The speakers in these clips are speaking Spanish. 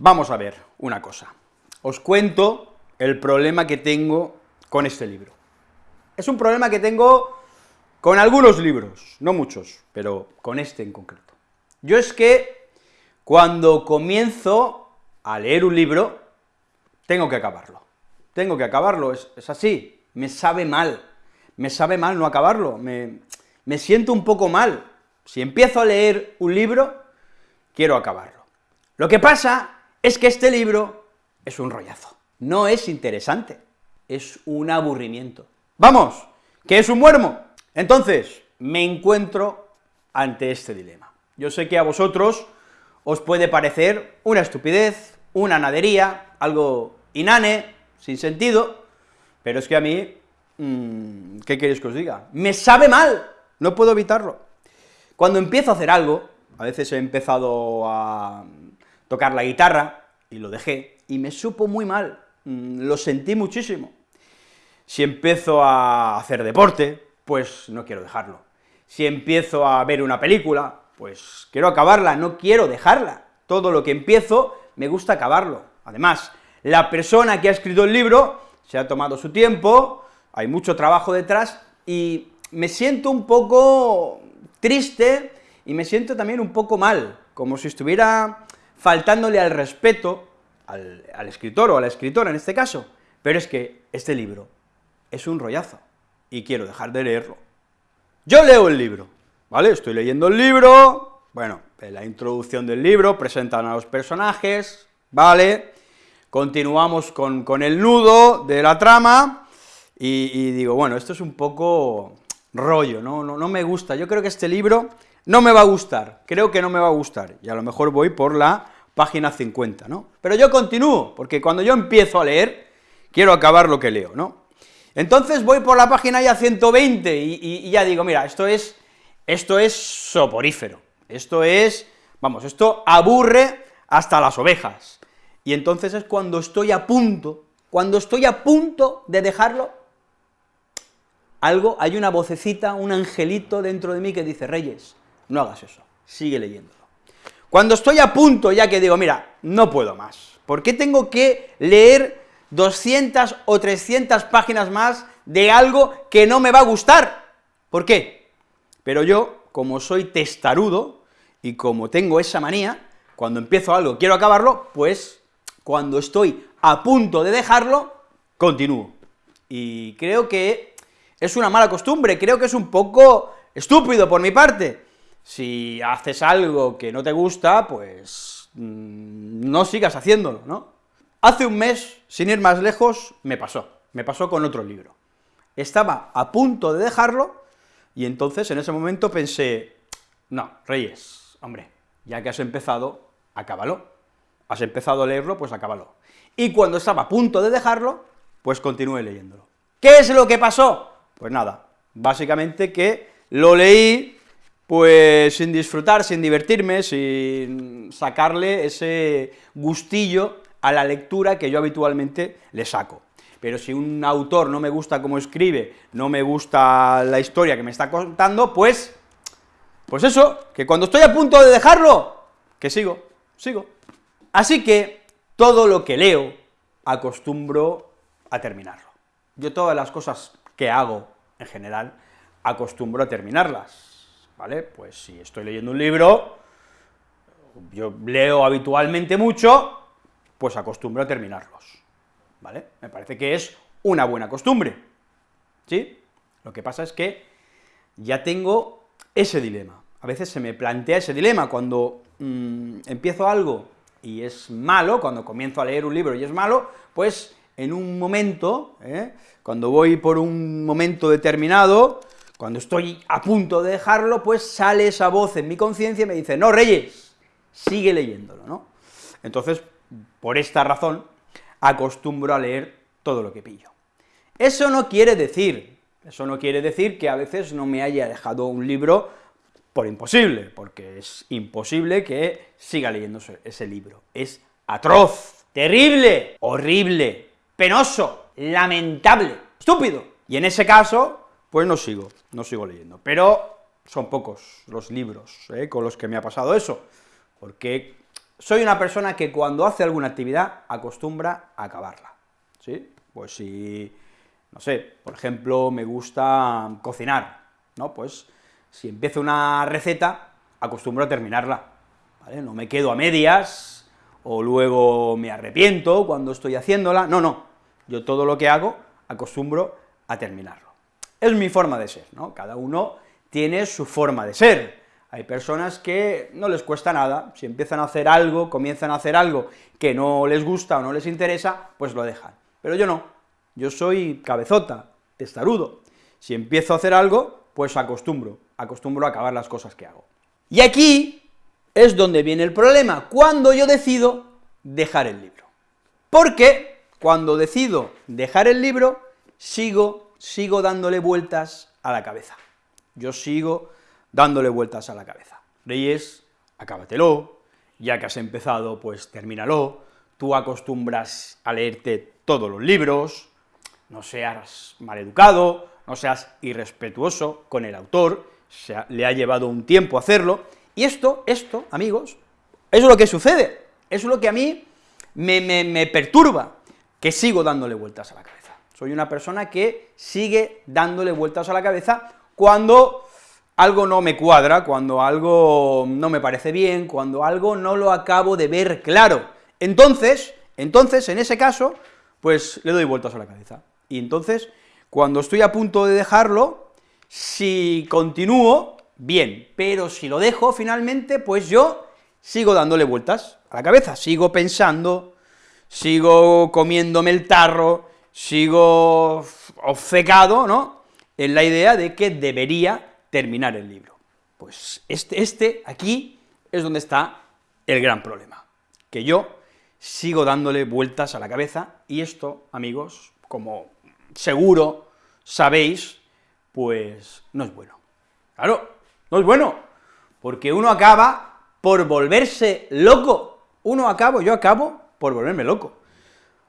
Vamos a ver una cosa. Os cuento el problema que tengo con este libro. Es un problema que tengo con algunos libros, no muchos, pero con este en concreto. Yo es que cuando comienzo a leer un libro, tengo que acabarlo. Tengo que acabarlo, es, así, me sabe mal, me sabe mal no acabarlo, me, me siento un poco mal. Si empiezo a leer un libro, quiero acabarlo. Lo que pasa es que este libro es un rollazo, no es interesante, es un aburrimiento. Vamos, que es un muermo. Entonces, me encuentro ante este dilema. Yo sé que a vosotros os puede parecer una estupidez, una nadería, algo inane, sin sentido, pero es que a mí, mmm, ¿qué queréis que os diga? Me sabe mal, no puedo evitarlo. Cuando empiezo a hacer algo, a veces he empezado a tocar la guitarra, y lo dejé, y me supo muy mal, mm, lo sentí muchísimo. Si empiezo a hacer deporte, pues no quiero dejarlo. Si empiezo a ver una película, pues quiero acabarla, no quiero dejarla. Todo lo que empiezo, me gusta acabarlo. Además, la persona que ha escrito el libro se ha tomado su tiempo, hay mucho trabajo detrás, y me siento un poco triste, y me siento también un poco mal, como si estuviera faltándole al respeto al, escritor o a la escritora en este caso, pero es que este libro es un rollazo, y quiero dejar de leerlo. Yo leo el libro, ¿vale? Estoy leyendo el libro, bueno, en la introducción del libro presentan a los personajes, ¿vale? Continuamos con, el nudo de la trama, y, digo, bueno, esto es un poco rollo. No me gusta, yo creo que este libro no me va a gustar, creo que no me va a gustar, y a lo mejor voy por la página 50, ¿no? Pero yo continúo, porque cuando yo empiezo a leer, quiero acabar lo que leo, ¿no? Entonces voy por la página ya 120 y, y ya digo, mira, esto es, esto es soporífero, esto es, vamos, esto aburre hasta las ovejas, y entonces es cuando estoy a punto, cuando estoy a punto de dejarlo, algo, hay una vocecita, un angelito dentro de mí que dice, Reyes, no hagas eso, sigue leyéndolo. Cuando estoy a punto ya que digo, mira, no puedo más, ¿por qué tengo que leer 200 o 300 páginas más de algo que no me va a gustar? ¿Por qué? Pero yo, como soy testarudo, y como tengo esa manía, cuando empiezo algo quiero acabarlo, pues cuando estoy a punto de dejarlo, continúo. Y creo que es una mala costumbre, creo que es un poco estúpido por mi parte, si haces algo que no te gusta, pues mm, no sigas haciéndolo, ¿no? Hace un mes, sin ir más lejos, me pasó, me pasó con otro libro. Estaba a punto de dejarlo, y entonces en ese momento pensé, no, Reyes, hombre, ya que has empezado, acábalo. Has empezado a leerlo, pues acábalo. Y cuando estaba a punto de dejarlo, pues continué leyéndolo. ¿Qué es lo que pasó? Pues nada, básicamente que lo leí, pues sin disfrutar, sin divertirme, sin sacarle ese gustillo a la lectura que yo habitualmente le saco. Pero si un autor no me gusta cómo escribe, no me gusta la historia que me está contando, pues, pues eso, que cuando estoy a punto de dejarlo, que sigo, sigo. Así que todo lo que leo acostumbro a terminarlo. Yo todas las cosas que hago, en general, acostumbro a terminarlas ¿vale? Pues si estoy leyendo un libro, yo leo habitualmente mucho, pues acostumbro a terminarlos, ¿vale? Me parece que es una buena costumbre, ¿sí? Lo que pasa es que ya tengo ese dilema, a veces se me plantea ese dilema, cuando mmm, empiezo algo y es malo, cuando comienzo a leer un libro y es malo, pues en un momento, ¿eh? cuando voy por un momento determinado, cuando estoy a punto de dejarlo, pues sale esa voz en mi conciencia y me dice, no, Reyes, sigue leyéndolo, ¿no? Entonces, por esta razón, acostumbro a leer todo lo que pillo. Eso no quiere decir, eso no quiere decir que a veces no me haya dejado un libro por imposible, porque es imposible que siga leyendo ese libro. Es atroz, terrible, horrible, penoso, lamentable, estúpido. Y en ese caso, pues no sigo, no sigo leyendo. Pero son pocos los libros ¿eh? con los que me ha pasado eso, porque soy una persona que cuando hace alguna actividad acostumbra a acabarla, ¿sí? Pues si, no sé, por ejemplo, me gusta cocinar, ¿no? Pues si empiezo una receta, acostumbro a terminarla. No me quedo a medias, o luego me arrepiento cuando estoy haciéndola, no, no, yo todo lo que hago acostumbro a terminarlo. Es mi forma de ser, ¿no? Cada uno tiene su forma de ser. Hay personas que no les cuesta nada, si empiezan a hacer algo, comienzan a hacer algo que no les gusta o no les interesa, pues lo dejan. Pero yo no, yo soy cabezota, testarudo. Si empiezo a hacer algo, pues acostumbro, acostumbro a acabar las cosas que hago. Y aquí es donde viene el problema, cuando yo decido dejar el libro. Porque cuando decido dejar el libro, sigo, sigo dándole vueltas a la cabeza. Yo sigo dándole vueltas a la cabeza. Reyes, acábatelo, ya que has empezado, pues termínalo, tú acostumbras a leerte todos los libros, no seas maleducado, no seas irrespetuoso con el autor, se le ha llevado un tiempo hacerlo, y esto, esto, amigos, es lo que sucede, es lo que a mí me, me perturba, que sigo dándole vueltas a la cabeza. Soy una persona que sigue dándole vueltas a la cabeza cuando algo no me cuadra, cuando algo no me parece bien, cuando algo no lo acabo de ver claro. Entonces, entonces, en ese caso, pues le doy vueltas a la cabeza. Y entonces, cuando estoy a punto de dejarlo, si continúo, bien, pero si lo dejo finalmente, pues yo sigo dándole vueltas a la cabeza, sigo pensando, sigo comiéndome el tarro, sigo obcecado, ¿no?, en la idea de que debería terminar el libro. Pues este, este aquí es donde está el gran problema, que yo sigo dándole vueltas a la cabeza, y esto, amigos, como seguro sabéis, pues no es bueno. Claro, no es bueno, porque uno acaba por volverse loco, uno acabo, yo acabo por volverme loco.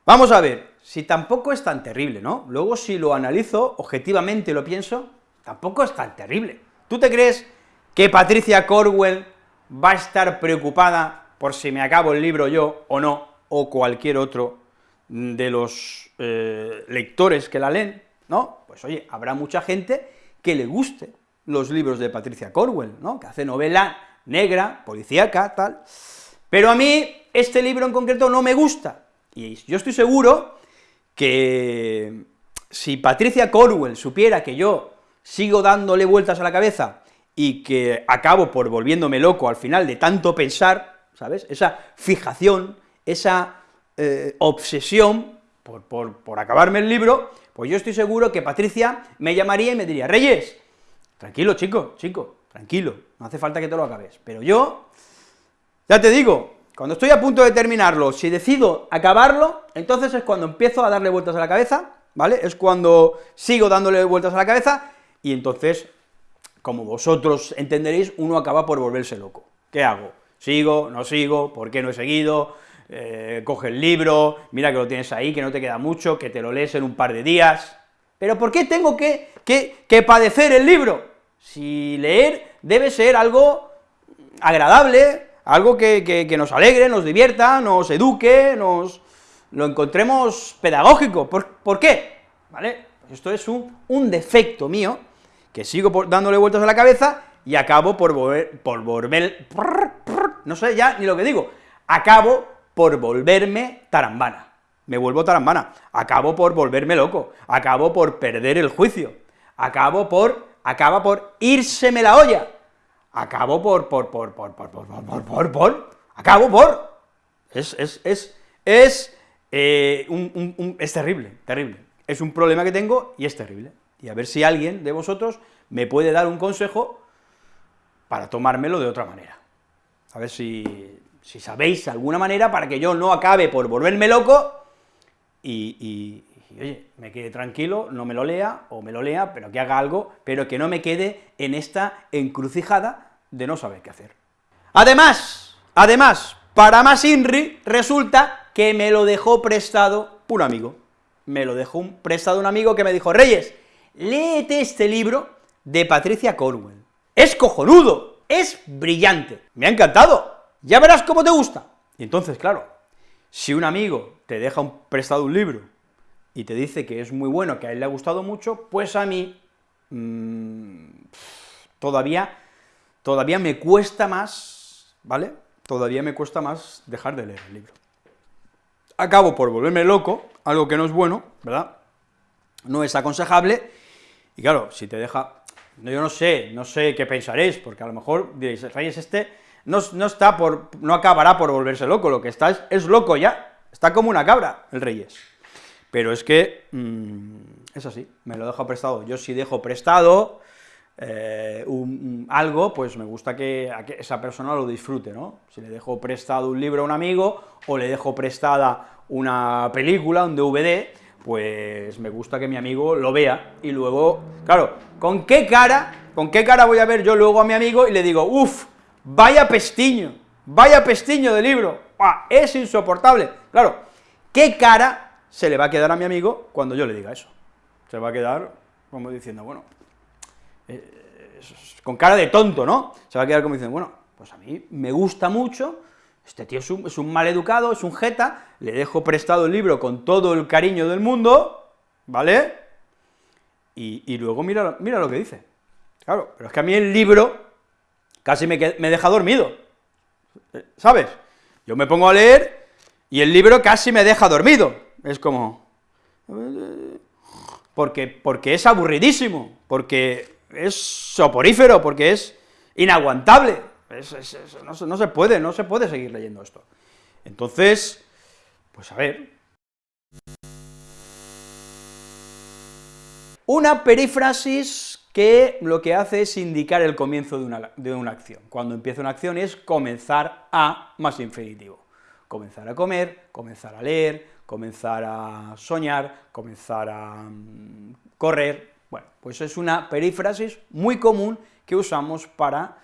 Vamos a ver, si tampoco es tan terrible, ¿no? Luego si lo analizo objetivamente lo pienso, tampoco es tan terrible. ¿Tú te crees que Patricia Corwell va a estar preocupada por si me acabo el libro yo o no, o cualquier otro de los eh, lectores que la leen? ¿No? Pues oye, habrá mucha gente que le guste los libros de Patricia Corwell, ¿no?, que hace novela negra, policíaca, tal, pero a mí este libro en concreto no me gusta, y yo estoy seguro que si Patricia Corwell supiera que yo sigo dándole vueltas a la cabeza y que acabo por volviéndome loco al final de tanto pensar, ¿sabes?, esa fijación, esa eh, obsesión por, por acabarme el libro, pues yo estoy seguro que Patricia me llamaría y me diría, Reyes, tranquilo, chico, chico, tranquilo, no hace falta que te lo acabes, pero yo, ya te digo, cuando estoy a punto de terminarlo, si decido acabarlo, entonces es cuando empiezo a darle vueltas a la cabeza, ¿vale? Es cuando sigo dándole vueltas a la cabeza, y entonces, como vosotros entenderéis, uno acaba por volverse loco. ¿Qué hago? ¿Sigo? ¿No sigo? ¿Por qué no he seguido? Eh, coge el libro, mira que lo tienes ahí, que no te queda mucho, que te lo lees en un par de días. ¿Pero por qué tengo que, que, padecer el libro? Si leer debe ser algo agradable, algo que, nos alegre, nos divierta, nos eduque, nos lo encontremos pedagógico. ¿Por, ¿por qué? ¿Vale? Esto es un, un defecto mío, que sigo dándole vueltas a la cabeza y acabo por volver, por volver, no sé ya ni lo que digo, acabo por volverme tarambana. Me vuelvo tarambana, acabo por volverme loco, acabo por perder el juicio, acabo por, acaba por írseme la olla, acabo por, por, por, por, por, por, por, por, por, acabo por, es, es, es, es, eh, un, es terrible, terrible, es un problema que tengo y es terrible, y a ver si alguien de vosotros me puede dar un consejo para tomármelo de otra manera, a ver si, si sabéis alguna manera para que yo no acabe por volverme loco y, oye, me quede tranquilo, no me lo lea, o me lo lea, pero que haga algo, pero que no me quede en esta encrucijada de no saber qué hacer. Además, además, para más INRI, resulta que me lo dejó prestado un amigo. Me lo dejó prestado un amigo que me dijo, Reyes, léete este libro de Patricia Cornwell. Es cojonudo, es brillante, me ha encantado, ya verás cómo te gusta. Y entonces, claro, si un amigo te deja un, prestado un libro y te dice que es muy bueno, que a él le ha gustado mucho, pues a mí mmm, todavía, todavía me cuesta más, ¿vale?, todavía me cuesta más dejar de leer el libro. Acabo por volverme loco, algo que no es bueno, ¿verdad?, no es aconsejable, y claro, si te deja, yo no sé, no sé qué pensaréis, porque a lo mejor diréis, Reyes, este no, no, está por, no acabará por volverse loco, lo que está es, es, loco ya, está como una cabra, el Reyes. Pero es que, mmm, es así, me lo dejo prestado, yo si dejo prestado eh, algo, pues me gusta que, esa persona lo disfrute, ¿no? Si le dejo prestado un libro a un amigo, o le dejo prestada una película, un DVD, pues me gusta que mi amigo lo vea, y luego, claro, ¿con qué cara, con qué cara voy a ver yo luego a mi amigo y le digo, uff, vaya pestiño, vaya pestiño de libro, ¡Ah, es insoportable, claro, ¿qué cara se le va a quedar a mi amigo cuando yo le diga eso? Se va a quedar como diciendo, bueno, eh, con cara de tonto, ¿no? Se va a quedar como diciendo, bueno, pues a mí me gusta mucho, este tío es un, es un mal educado, es un jeta, le dejo prestado el libro con todo el cariño del mundo, ¿vale? Y, y luego mira, mira lo que dice. Claro, pero es que a mí el libro casi me, me deja dormido, ¿sabes? Yo me pongo a leer y el libro casi me deja dormido, es como... Porque, porque es aburridísimo, porque es soporífero, porque es inaguantable, no, se puede, no se puede seguir leyendo esto. Entonces, pues a ver. Una perífrasis que lo que hace es indicar el comienzo de una, de una acción. Cuando empieza una acción es comenzar a más infinitivo. Comenzar a comer, comenzar a leer, comenzar a soñar, comenzar a um, correr, bueno, pues es una perífrasis muy común que usamos para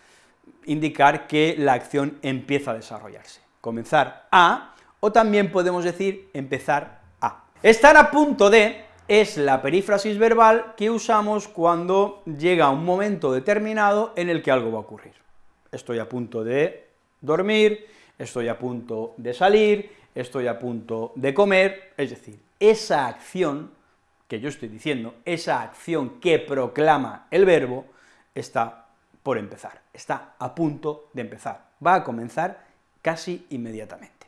indicar que la acción empieza a desarrollarse. Comenzar a, o también podemos decir empezar a. Estar a punto de es la perífrasis verbal que usamos cuando llega un momento determinado en el que algo va a ocurrir. Estoy a punto de dormir, estoy a punto de salir, estoy a punto de comer, es decir, esa acción que yo estoy diciendo, esa acción que proclama el verbo, está por empezar, está a punto de empezar, va a comenzar casi inmediatamente.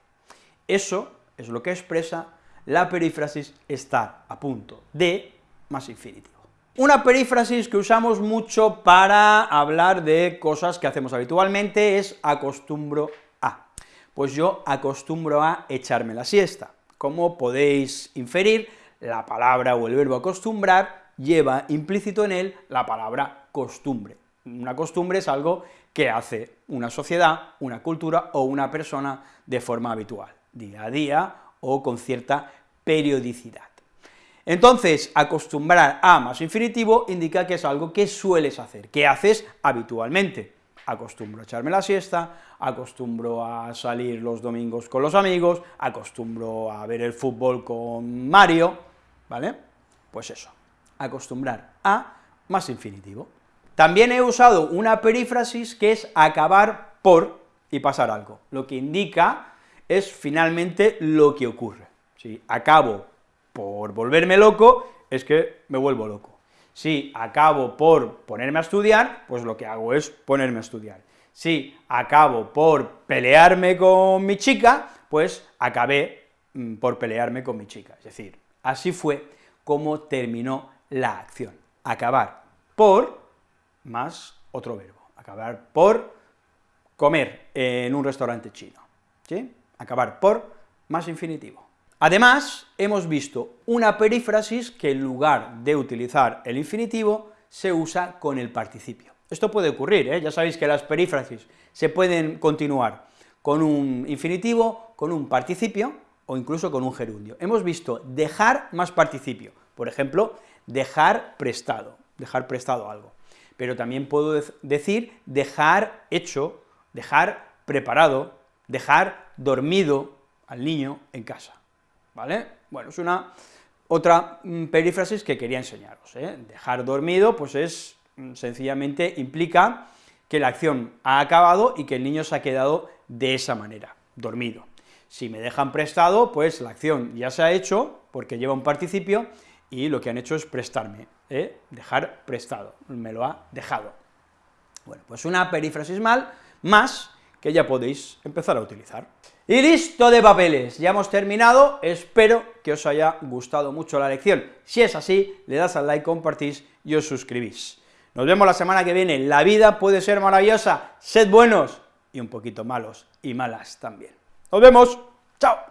Eso es lo que expresa la perífrasis estar a punto de más infinitivo. Una perífrasis que usamos mucho para hablar de cosas que hacemos habitualmente es acostumbro. Pues yo acostumbro a echarme la siesta. Como podéis inferir, la palabra o el verbo acostumbrar lleva implícito en él la palabra costumbre. Una costumbre es algo que hace una sociedad, una cultura o una persona de forma habitual, día a día o con cierta periodicidad. Entonces, acostumbrar a más infinitivo indica que es algo que sueles hacer, que haces habitualmente. Acostumbro a echarme la siesta, acostumbro a salir los domingos con los amigos, acostumbro a ver el fútbol con Mario, ¿vale? Pues eso, acostumbrar a más infinitivo. También he usado una perífrasis que es acabar por y pasar algo, lo que indica es finalmente lo que ocurre. Si acabo por volverme loco, es que me vuelvo loco. Si acabo por ponerme a estudiar, pues lo que hago es ponerme a estudiar. Si acabo por pelearme con mi chica, pues acabé mm, por pelearme con mi chica. Es decir, así fue como terminó la acción. Acabar por más otro verbo, acabar por comer en un restaurante chino, ¿sí? Acabar por más infinitivo. Además, hemos visto una perífrasis que en lugar de utilizar el infinitivo, se usa con el participio. Esto puede ocurrir, ¿eh? ya sabéis que las perífrasis se pueden continuar con un infinitivo, con un participio, o incluso con un gerundio. Hemos visto dejar más participio, por ejemplo, dejar prestado, dejar prestado algo pero también puedo decir dejar hecho, dejar preparado, dejar dormido al niño en casa, ¿vale? Bueno, es una otra mm, perífrasis que quería enseñaros, ¿eh? Dejar dormido, pues es, mm, sencillamente implica que la acción ha acabado y que el niño se ha quedado de esa manera, dormido. Si me dejan prestado, pues la acción ya se ha hecho, porque lleva un participio, y lo que han hecho es prestarme, ¿eh? dejar prestado, me lo ha dejado. Bueno, pues una perifrasismal más que ya podéis empezar a utilizar. Y listo de papeles, ya hemos terminado, espero que os haya gustado mucho la lección. Si es así, le das al like, compartís y os suscribís. Nos vemos la semana que viene, la vida puede ser maravillosa, sed buenos y un poquito malos y malas también. Nos vemos, chao.